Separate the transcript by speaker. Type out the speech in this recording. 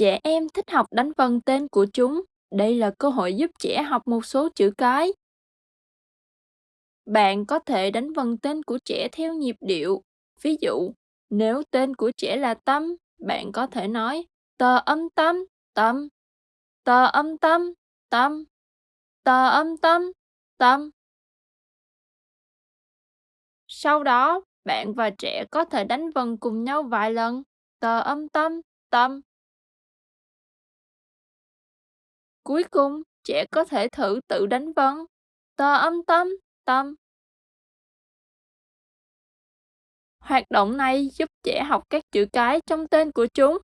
Speaker 1: Trẻ em thích học đánh vần tên của chúng. Đây là cơ hội giúp trẻ học một số chữ cái. Bạn có thể đánh vần tên của trẻ theo nhịp điệu. Ví dụ, nếu tên của trẻ là Tâm, bạn có thể nói tờ âm tâm, tâm, tờ âm tâm, tâm, tờ âm tâm, tâm. Sau đó, bạn và trẻ có thể đánh vần cùng nhau vài lần. Tờ âm tâm, tâm. Cuối cùng, trẻ có thể thử tự đánh vần. Tờ âm tâm, tâm. Hoạt động này giúp trẻ học các chữ cái trong tên của chúng.